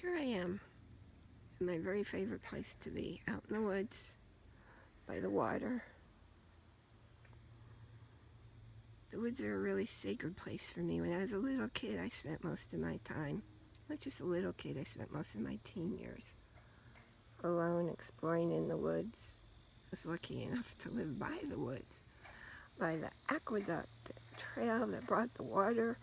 Here I am in my very favorite place to be, out in the woods, by the water. The woods are a really sacred place for me. When I was a little kid, I spent most of my time, not just a little kid, I spent most of my teen years alone exploring in the woods. I was lucky enough to live by the woods, by the aqueduct trail that brought the water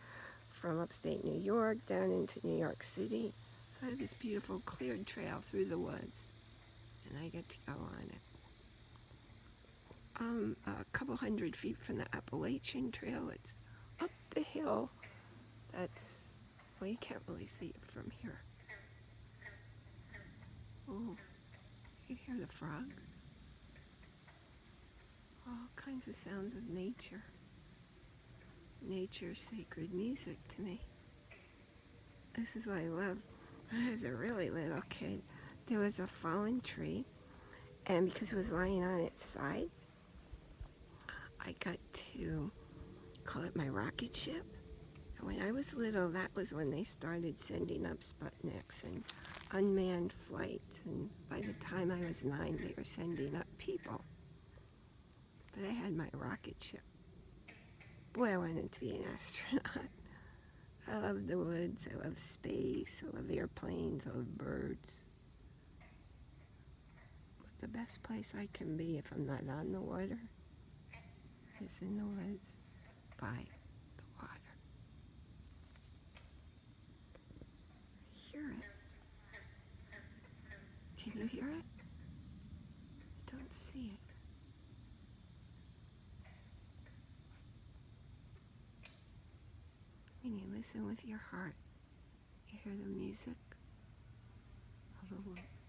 from upstate New York down into New York City. So I have this beautiful cleared trail through the woods, and I get to go on it. Um, a couple hundred feet from the Appalachian Trail, it's up the hill. That's, well, you can't really see it from here. Oh, you hear the frogs? All kinds of sounds of nature. Nature's sacred music to me. This is what I love. I was a really little kid, there was a fallen tree, and because it was lying on its side, I got to call it my rocket ship. And when I was little, that was when they started sending up Sputniks and unmanned flights. And by the time I was nine, they were sending up people. But I had my rocket ship. Boy, I wanted to be an astronaut. I love the woods, I love space, I love airplanes, I love birds. But the best place I can be if I'm not on the water is in the woods by the water. Hear it. Can you hear it? Don't see it. When you listen with your heart, you hear the music of the woods.